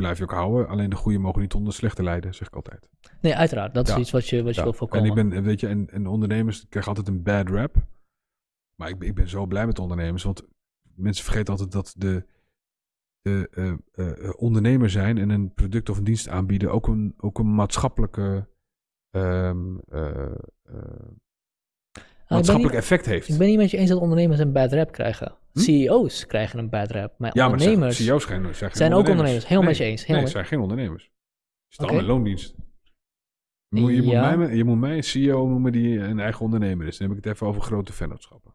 blijf je ook houden. Alleen de goede mogen niet onder de slechte lijden, zeg ik altijd. Nee, uiteraard. Dat is Ja. iets wat je, wat je Ja, wil voorkomen. En ik ben, weet je, en, en ondernemers krijgen altijd een bad rap. Maar ik, ben- ik ben zo blij met ondernemers, want mensen vergeten altijd dat de, de eh, eh, eh, ondernemer zijn en een product of een dienst aanbieden ook een, ook een maatschappelijke, ehm, eh, eh, Ah, ik, ben maatschappelijk niet, effect heeft. ik ben niet met je eens dat ondernemers een bad rap krijgen. Hm? CEO's krijgen een bad rap. Maar ja, maar ondernemers CEO's zijn, zijn, zijn ook ondernemers. Helemaal nee, met je eens. Helemaal nee, met- zijn geen ondernemers. Ze staan Oké. allemaal in loondienst. Je moet, je, Ja. moet mij, je moet mij een CEO noemen die een eigen ondernemer is. Dan heb ik het even over grote vennootschappen.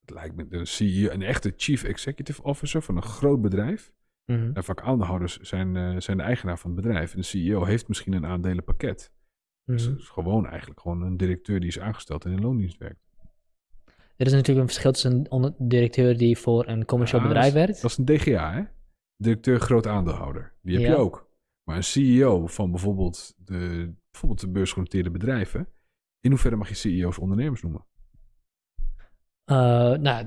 Het lijkt me de CEO, een echte chief executive officer van een groot bedrijf. Mhm. En vaak aandeelhouders zijn, eh, zijn de eigenaar van het bedrijf. En de CEO heeft misschien een aandelenpakket. Dus Mhm. het is gewoon eigenlijk gewoon een directeur die is aangesteld en in loondienst werkt. Er is natuurlijk een verschil tussen een directeur die voor een commercieel Ja, bedrijf werkt. Dat is een DGA, hè? Directeur groot aandeelhouder. Die heb Ja. je ook. Maar een CEO van bijvoorbeeld de, bijvoorbeeld de beursgenoteerde bedrijven. In hoeverre mag je CEO's ondernemers noemen? Eh, nou,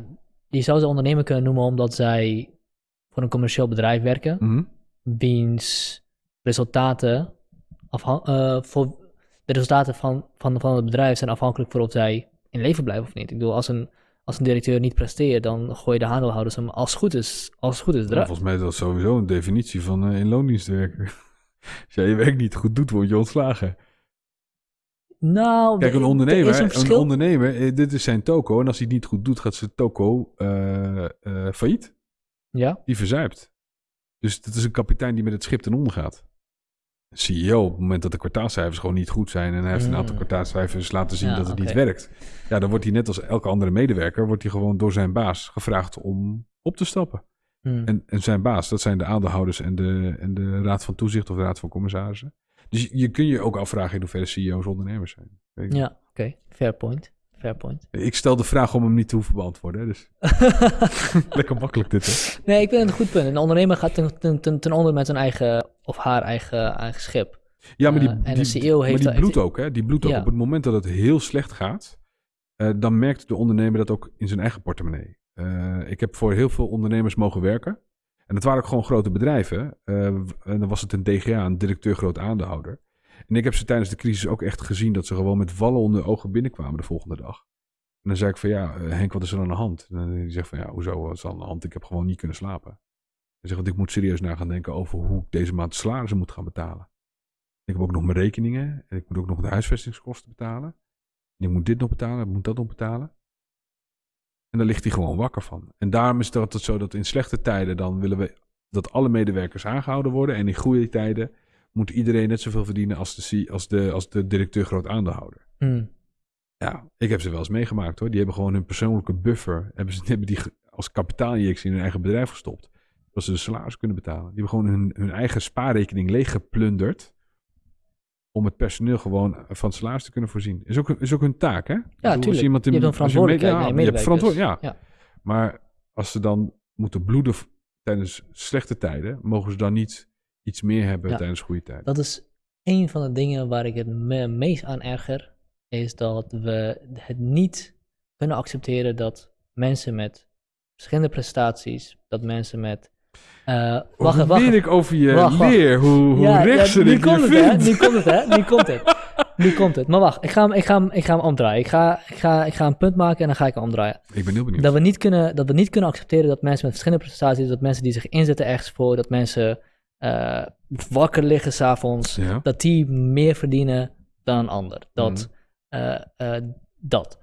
je zou ze ondernemer kunnen noemen omdat zij voor een commercieel bedrijf werken. Mhm. wiens resultaten, afhan- eh, voor de resultaten van, van, van het bedrijf zijn afhankelijk voor of zij in leven blijven of niet. Ik bedoel, als een, als een directeur niet presteert, dan gooi je de aandeelhouders hem als het goed is, als het goed is Ja, eruit. volgens mij is dat sowieso een definitie van eh, in loondienst werken. Als jij je werk niet goed doet, word je ontslagen. Nou, Kijk, een er- ondernemer, er een ondernemer eh, dit is zijn toko. En als hij het niet goed doet, gaat zijn toko eh, failliet. ja, Die verzuipt. Dus dat is een kapitein die met het schip ten onder gaat. CEO, op het moment dat de kwartaalcijfers gewoon niet goed zijn... en hij heeft een aantal Mm. kwartaalcijfers laten zien Ja, dat het niet werkt... ja, dan wordt hij net als elke andere medewerker... wordt hij gewoon door zijn baas gevraagd om op te stappen. hm. En, en zijn baas, dat zijn de aandeelhouders en de, en de raad van toezicht... of de raad van commissarissen. Dus je, je kun je ook afvragen in hoeverre CEO's ondernemers zijn. Weet je? ja oké, fair point. Fair point. Ik stel de vraag om hem niet te hoeven beantwoorden. hè, Dus lekker makkelijk dit, hè? nee, ik vind het een goed punt. Een ondernemer gaat ten, ten, ten, ten onder met zijn eigen, of haar eigen, eigen schip. Ja, maar die, Eh, en die, de CEO heeft maar die bloedt ook, hè? Die bloedt ook. Ja. Op het moment dat het heel slecht gaat, eh, dan merkt de ondernemer dat ook in zijn eigen portemonnee. Eh, ik heb voor heel veel ondernemers mogen werken. En dat waren ook gewoon grote bedrijven. En dan was het een DGA, een directeur groot aandeelhouder. En ik heb ze tijdens de crisis ook echt gezien dat ze gewoon met wallen onder de ogen binnenkwamen de volgende dag. En dan zei ik van ja, Henk, wat is er aan de hand? En dan zegt van ja, hoezo, wat is er aan de hand? Ik heb gewoon niet kunnen slapen. Hij zegt, want ik moet serieus na gaan denken over hoe ik deze maand salarissen moet gaan betalen. Ik heb ook nog mijn rekeningen. En ik moet ook nog de huisvestingskosten betalen. En ik moet dit nog betalen, ik moet dat nog betalen. En daar ligt hij gewoon wakker van. En daarom is het altijd zo dat in slechte tijden dan willen we dat alle medewerkers aangehouden worden. En in goede tijden moet iedereen net zoveel verdienen als de, als de, als de directeur groot aandeelhouder. Hm. Ja, ik heb ze wel eens meegemaakt hoor. Die hebben gewoon hun persoonlijke buffer, hebben ze hebben die als kapitaalinjectie in hun eigen bedrijf gestopt. Dat ze de salaris kunnen betalen. Die hebben gewoon hun, hun eigen spaarrekening leeggeplunderd. Om het personeel gewoon van salaris te kunnen voorzien. Is ook, is ook hun taak, hè? Ik bedoel, als iemand in- Je hebt een verantwoordelijkheid ja, je hebt ja. Ja. Maar als ze dan moeten bloeden tijdens slechte tijden, mogen ze dan niet iets meer hebben Ja. tijdens goede tijden. Dat is een van de dingen waar ik het me meest aan erger. Is dat we het niet kunnen accepteren dat mensen met verschillende prestaties, dat mensen met. Eh wacht, hoe wacht. meer ik over je Wacht, wacht. leer, hoe, hoe Ja, ja, rechtser nu ik je komt het, hè? vind. Nu komt het, hè? Nu komt het. Nu komt het. Maar wacht, ik ga hem, ik ga hem, ik ga hem omdraaien. Ik ga, ik, ga, ik ga een punt maken en dan ga ik hem omdraaien. Ik ben heel benieuwd. Dat we, niet kunnen, dat we niet kunnen accepteren dat mensen met verschillende prestaties, dat mensen die zich inzetten ergens voor, dat mensen eh, wakker liggen s'avonds, Ja. dat die meer verdienen dan een ander. Dat, eh, eh, dat.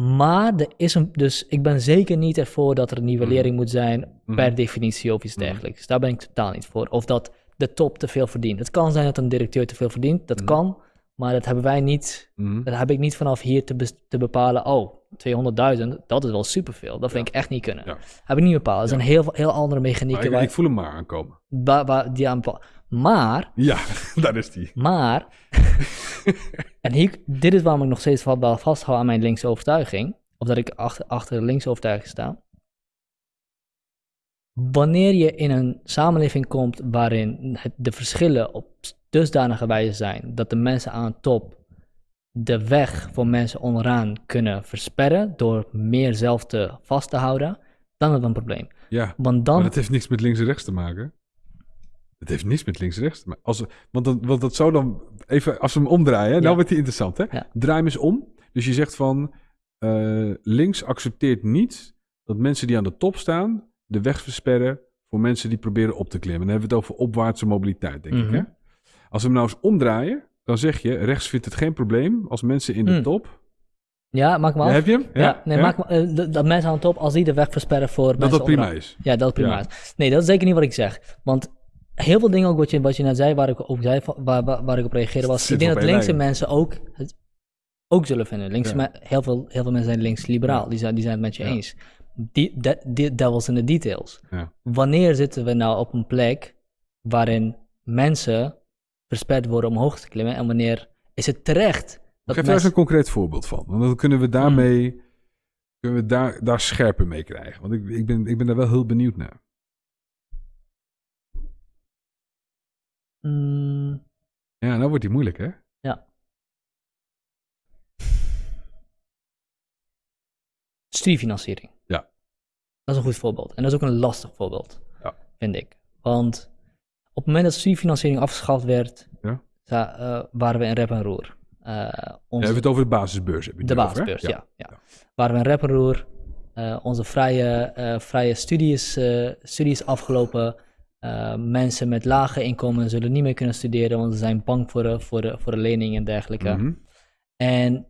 Maar er is een, dus ik ben zeker niet ervoor dat er een nivellering moet zijn Mhm. per definitie of iets Mhm. dergelijks. Daar ben ik totaal niet voor. Of dat de top te veel verdient. Het kan zijn dat een directeur te veel verdient, dat Mhm. kan. Maar dat hebben wij niet, dat heb ik niet vanaf hier te, te bepalen. Oh, 200.000, dat is wel superveel. Dat vind ik echt niet kunnen. Ja. Heb ik niet bepaald. Er zijn heel, heel andere mechanieken ik, waar, ik voel hem maar aankomen. waar, waar die aan bepaal- Maar Ja, daar is die. maar, en hier, dit is waarom ik nog steeds vasthoud aan mijn linkse overtuiging, of dat ik achter, achter de linkse overtuiging sta. Wanneer je in een samenleving komt waarin het, de verschillen op dusdanige wijze zijn dat de mensen aan de top de weg voor mensen onderaan kunnen versperren door meer zelf te vast te houden, dan hebben we een probleem. Ja, Want dan, maar dat heeft niks met links en rechts te maken. Het heeft niets met links en rechts te maken. Als, want, dat, want dat zou dan... Even, als we hem omdraaien, hè, nou Ja. wordt hij interessant, hè? Ja. Draai hem eens om. Dus je zegt van... eh, links accepteert niet dat mensen die aan de top staan... de weg versperren voor mensen die proberen op te klimmen. Dan hebben we het over opwaartse mobiliteit, denk ik, Mhm. hè? Als we hem nou eens omdraaien... dan zeg je, rechts vindt het geen probleem... als mensen in de Hmm. top... ja, maak maar Ja, af. heb je hem? Ja, nee, Maak maar, eh, dat mensen aan de top, als die de weg versperren voor Dat mensen dat prima onderaan. is. Ja, dat is prima. Ja. Nee, dat is zeker niet wat ik zeg. Want heel veel dingen ook wat je, wat je net zei, waar ik, ook zei, waar, waar, waar ik op reageerde, was... Ik denk op dat linkse mensen ook, het, ook zullen vinden. Linkse Ja. heel, veel, heel veel mensen zijn links-liberaal. Ja. Die, zijn, die zijn het met je Ja. eens. Die, de, devils in the details. Ja. Wanneer zitten we nou op een plek waarin mensen versperd worden om hoog te klimmen? En wanneer is het terecht dat Geef daar eens een concreet voorbeeld van. Want dan kunnen we daarmee... Kunnen we daar, daar scherper mee krijgen. Want ik, ik, ben, ik ben daar wel heel benieuwd naar. Mm, Ja, nou wordt die moeilijk, hè? Studiefinanciering. Ja. Dat is een goed voorbeeld. En dat is ook een lastig voorbeeld, Ja. vind ik. Want op het moment dat studiefinanciering afgeschaft werd, Ja. eh, waren we in rep en roer. Ja, onze, het over de basisbeurs. Heb je de over, basisbeurs, ja. ja. Waren we in rep en roer. Eh, onze vrije, eh, vrije studies, eh, studies afgelopen. Eh, mensen met lage inkomen zullen niet meer kunnen studeren, want ze zijn bang voor de, voor de, voor de lening en dergelijke. Mhm. En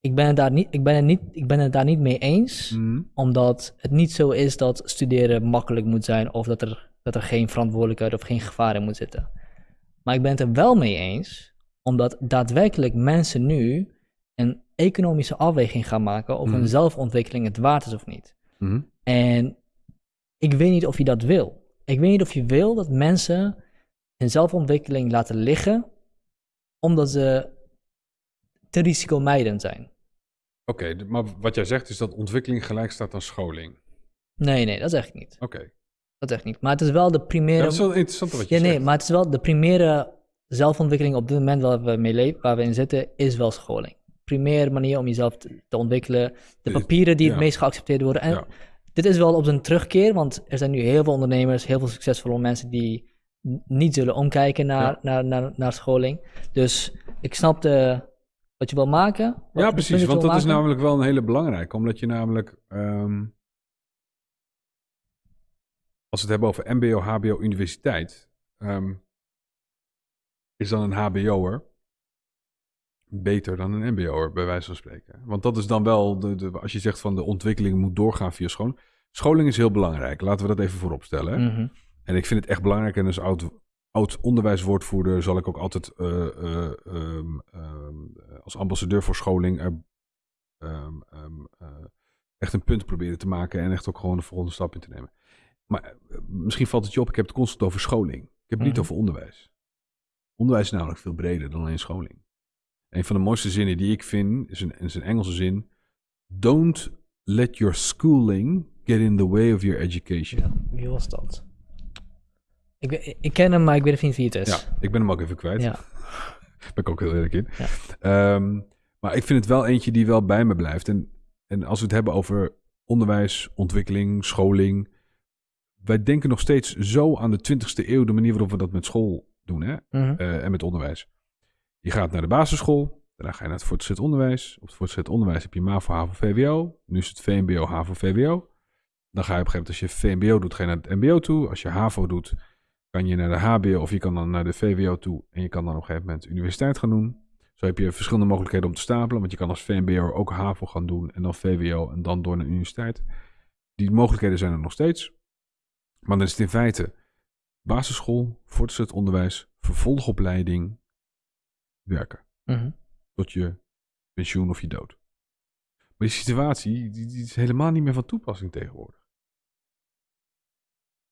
ik ben, het daar niet, ik, ben het niet, ik ben het daar niet mee eens Mhm. omdat het niet zo is dat studeren makkelijk moet zijn of dat er, dat er geen verantwoordelijkheid of geen gevaar in moet zitten. Maar ik ben het er wel mee eens, omdat daadwerkelijk mensen nu een economische afweging gaan maken of Mhm. hun zelfontwikkeling het waard is of niet. Mhm. En ik weet niet of je dat wil. Ik weet niet of je wil dat mensen hun zelfontwikkeling laten liggen, omdat ze te risicomijdend zijn. Oké, maar wat jij zegt is dat ontwikkeling gelijk staat aan scholing. Nee, nee, dat zeg ik niet. Oké. Dat zeg ik niet. Maar het is wel de Ja, primaire. dat is wel interessant wat je Ja, nee, zegt. maar het is wel de primaire zelfontwikkeling op dit moment waar we mee leven, waar we in zitten, is wel scholing. Primaire manier om jezelf te, te ontwikkelen. De papieren die ja. het meest geaccepteerd worden. En Ja. Dit is wel op zijn terugkeer, want er zijn nu heel veel ondernemers, heel veel succesvolle mensen die niet zullen omkijken naar, Ja. naar, naar, naar scholing. Dus ik snap de, wat je wil maken. wat- Ja, precies. Want dat is namelijk wel een hele belangrijke. Omdat je namelijk... ehm, als we het hebben over mbo, hbo, universiteit... ehm, is dan een hbo'er beter dan een mbo'er, bij wijze van spreken. Want dat is dan wel... De, de, als je zegt van de ontwikkeling moet doorgaan via scholing... Scholing is heel belangrijk. Laten we dat even voorop stellen. Mhm. En ik vind het echt belangrijk. En als oud, oud onderwijswoordvoerder zal ik ook altijd eh, eh, ehm, ehm, als ambassadeur voor scholing er, ehm, eh, echt een punt proberen te maken. En echt ook gewoon de volgende stap in te nemen. Maar misschien valt het je op, ik heb het constant over scholing. Ik heb het niet Mhm. over onderwijs. Onderwijs is namelijk veel breder dan alleen scholing. Een van de mooiste zinnen die ik vind is een, is een Engelse zin. Don't let your schooling get in the way of your education. Ja, wie was dat? Ik, ik ken hem, maar ik weet niet wie het is. Ja, ik ben hem ook even kwijt. Ja. ben ik ook heel eerlijk in. Ja. Ehm, maar ik vind het wel eentje die wel bij me blijft. En, en als we het hebben over onderwijs, ontwikkeling, scholing. Wij denken nog steeds zo aan de 20ste eeuw, de manier waarop we dat met school doen hè? Mhm. eh, en met onderwijs. Je gaat naar de basisschool, daarna ga je naar het voortgezet onderwijs. Op het voortgezet onderwijs heb je MAVO, HAVO, VWO. Nu is het VMBO, HAVO, VWO. Dan ga je op een gegeven moment, als je VMBO doet, ga je naar het MBO toe. Als je HAVO doet, kan je naar de HBO of je kan dan naar de VWO toe. En je kan dan op een gegeven moment universiteit gaan doen. Zo heb je verschillende mogelijkheden om te stapelen. Want je kan als VMBO ook HAVO gaan doen en dan VWO en dan door naar de universiteit. Die mogelijkheden zijn er nog steeds. Maar dan is het in feite basisschool, voortgezet onderwijs, vervolgopleiding, werken. Mhm. Tot je pensioen of je dood. Maar die situatie die, die is helemaal niet meer van toepassing tegenwoordig.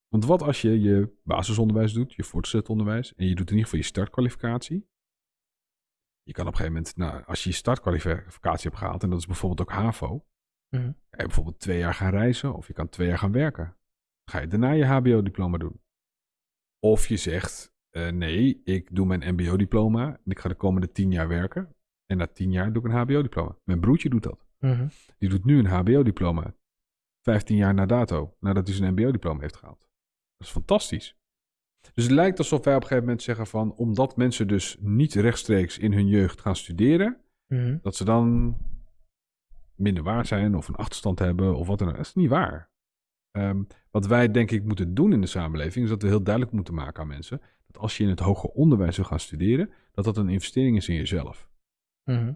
Want wat als je je basisonderwijs doet, je voortgezet onderwijs, en je doet in ieder geval je startkwalificatie. Je kan op een gegeven moment, nou, als je je startkwalificatie hebt gehaald, en dat is bijvoorbeeld ook HAVO, kan je bijvoorbeeld twee jaar gaan reizen of je kan twee jaar gaan werken. Dan ga je daarna je HBO-diploma doen. Of je zegt, eh, nee, ik doe mijn MBO-diploma en ik ga de komende tien jaar werken. En na tien jaar doe ik een HBO-diploma. Mijn broertje doet dat. Mhm. Die doet nu een HBO-diploma. 15 jaar na dato, nadat hij zijn mbo-diploma heeft gehaald. Dat is fantastisch. Dus het lijkt alsof wij op een gegeven moment zeggen van, omdat mensen dus niet rechtstreeks in hun jeugd gaan studeren, Mhm. dat ze dan minder waard zijn of een achterstand hebben of wat dan ook. Dat is niet waar. Ehm, wat wij denk ik moeten doen in de samenleving is dat we heel duidelijk moeten maken aan mensen dat als je in het hoger onderwijs wil gaan studeren, dat dat een investering is in jezelf. Mhm.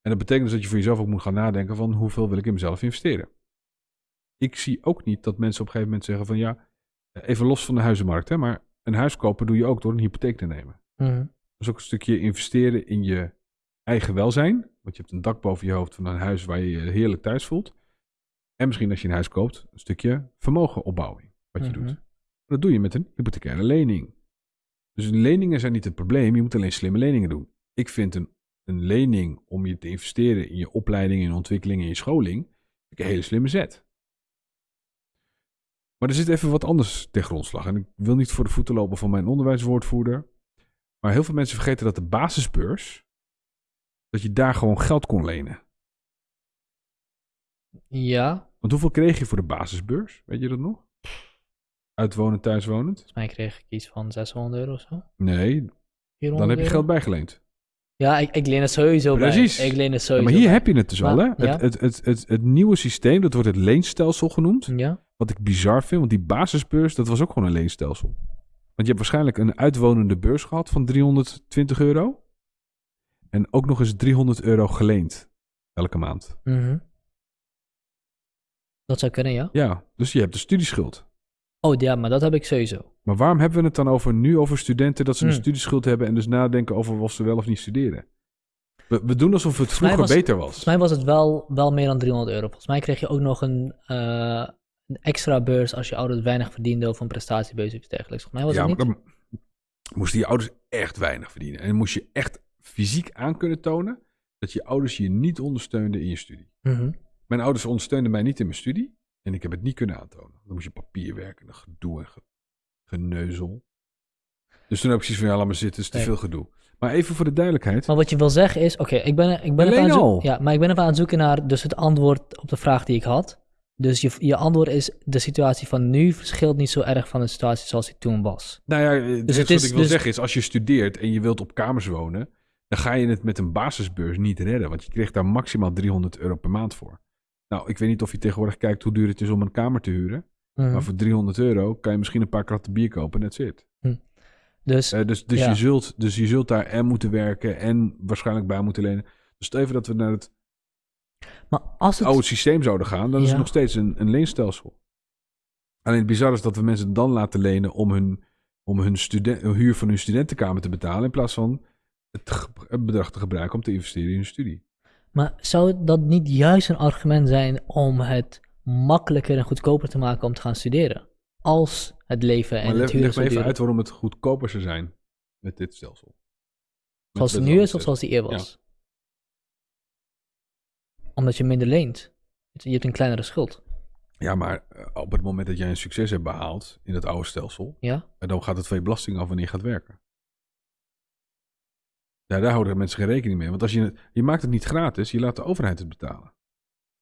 En dat betekent dus dat je voor jezelf ook moet gaan nadenken van hoeveel wil ik in mezelf investeren. Ik zie ook niet dat mensen op een gegeven moment zeggen van ja, even los van de huizenmarkt, hè, maar een huis kopen doe je ook door een hypotheek te nemen. Mhm. Dat is ook een stukje investeren in je eigen welzijn. Want je hebt een dak boven je hoofd van een huis waar je je heerlijk thuis voelt. En misschien als je een huis koopt, een stukje vermogen opbouwen. Wat je Mhm. doet. Dat doe je met een hypothecaire lening. Dus leningen zijn niet het probleem. Je moet alleen slimme leningen doen. Ik vind een, een lening om je te investeren in je opleiding, in ontwikkeling, in je scholing. Een hele slimme zet. Maar er zit even wat anders ten grondslag. En ik wil niet voor de voeten lopen van mijn onderwijswoordvoerder. Maar heel veel mensen vergeten dat de basisbeurs, dat je daar gewoon geld kon lenen. Ja, Want hoeveel kreeg je voor de basisbeurs? Weet je dat nog? Uitwonend, thuiswonend? volgens mij kreeg ik iets van 600 euro of zo. Nee, 400 dan heb je geld bijgeleend. Ja, ik, ik leen het sowieso Precies. bij. Ik leen het Ja, sowieso maar hier bij. heb je het dus al, hè? Ja. Het, het, het, het, het nieuwe systeem, dat wordt het leenstelsel genoemd. Ja, Wat ik bizar vind, want die basisbeurs, dat was ook gewoon een leenstelsel. Want je hebt waarschijnlijk een uitwonende beurs gehad van 320 euro. En ook nog eens 300 euro geleend elke maand. mhm. Dat zou kunnen, ja. Ja, dus je hebt de studieschuld. Oh ja, maar dat heb ik sowieso. Maar waarom hebben we het dan over nu over studenten dat ze een Hmm. studieschuld hebben en dus nadenken over of ze wel of niet studeren? We, we doen alsof het vroeger was- beter was. Volgens mij was het wel, wel meer dan 300 euro. Volgens mij kreeg je ook nog een, eh, een extra beurs als je ouders weinig verdienden of een prestatiebeurs of iets dergelijks. Volgens mij was ja, het maar niet. dan moesten je ouders echt weinig verdienen. En dan moest je echt fysiek aan kunnen tonen dat je ouders je niet ondersteunden in je studie. Mhm. Mijn ouders ondersteunden mij niet in mijn studie en ik heb het niet kunnen aantonen. Dan moest je papier werken, en gedoe en ge- geneuzel. Dus toen heb ik zoiets van, ja, laat maar zitten, het is te Nee. veel gedoe. Maar even voor de duidelijkheid. Maar wat je wil zeggen is, oké, ik ben, ik ben even aan het zoeken, ja, maar ik ben even aan het zoeken naar dus het antwoord op de vraag die ik had. Dus je, je antwoord is, de situatie van nu verschilt niet zo erg van de situatie zoals die toen was. Nou ja, het Dus het wat is ik wil dus- zeggen is, als je studeert en je wilt op kamers wonen, dan ga je het met een basisbeurs niet redden, want je kreeg daar maximaal 300 euro per maand voor. Nou, ik weet niet of je tegenwoordig kijkt hoe duur het is om een kamer te huren, Mhm. maar voor 300 euro kan je misschien een paar kratten bier kopen en that's it. Dus, Eh, dus, dus, Ja. je zult, dus je zult daar en moeten werken en waarschijnlijk bij moeten lenen. Dus even dat we naar het maar als het... oude systeem zouden gaan, dan is het nog steeds een, een leenstelsel. Alleen het bizar is dat we mensen dan laten lenen om hun, om hun, studen, hun huur van hun studentenkamer te betalen, in plaats van het, het bedrag te gebruiken om te investeren in hun studie. Maar zou dat niet juist een argument zijn om het makkelijker en goedkoper te maken om te gaan studeren? Als het leven en maar het huren leg me even uit waarom het goedkoper zou zijn met dit stelsel. Met Zoals het nu is of zoals die eer Ja. was? Omdat je minder leent. Je hebt een kleinere schuld. Ja, maar eh, op het moment dat jij een succes hebt behaald in het oude stelsel, Ja? En dan gaat het van je belasting af wanneer je gaat werken. Ja, daar houden mensen geen rekening mee. Want als je, het- je maakt het niet gratis, je laat de overheid het betalen.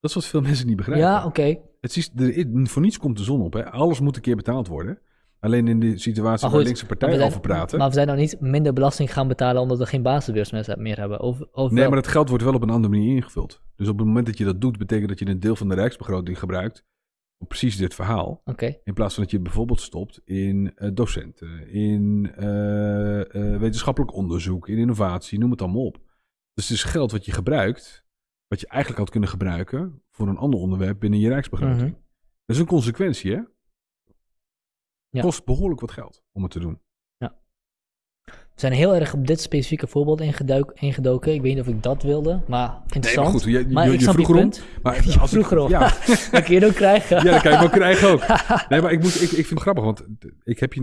Dat is wat veel mensen niet begrijpen. Ja, oké. het is, er, voor niets komt de zon op. Hè. Alles moet een keer betaald worden. Alleen in de situatie waar goed, linkse partijen zijn- over praten. Maar we zijn nou niet minder belasting gaan betalen omdat we geen basisbeurs meer meer hebben. Of, of nee, wel? maar dat geld wordt wel op een andere manier ingevuld. Dus op het moment dat je dat doet, betekent dat je een deel van de rijksbegroting gebruikt. Precies dit verhaal. In plaats van dat je bijvoorbeeld stopt in eh, docenten, in eh, eh, wetenschappelijk onderzoek, in innovatie, noem het allemaal op. Dus het is geld wat je gebruikt, wat je eigenlijk had kunnen gebruiken voor een ander onderwerp binnen je rijksbegroting. Mhm. Dat is een consequentie, hè? Ja. Kost behoorlijk wat geld om het te doen. We zijn heel erg op dit specifieke voorbeeld ingeduik, ingedoken. Ik weet niet of ik dat wilde, maar interessant. Nee, maar goed, je, je, Maar je, ik je vroeg erom. Maar Je als ik- vroeg erom. Ja, Dat kun je ook krijgen. ja, dat kan je wel krijgen ook. Nee, maar ik, moet, ik, ik vind het grappig, want ik heb je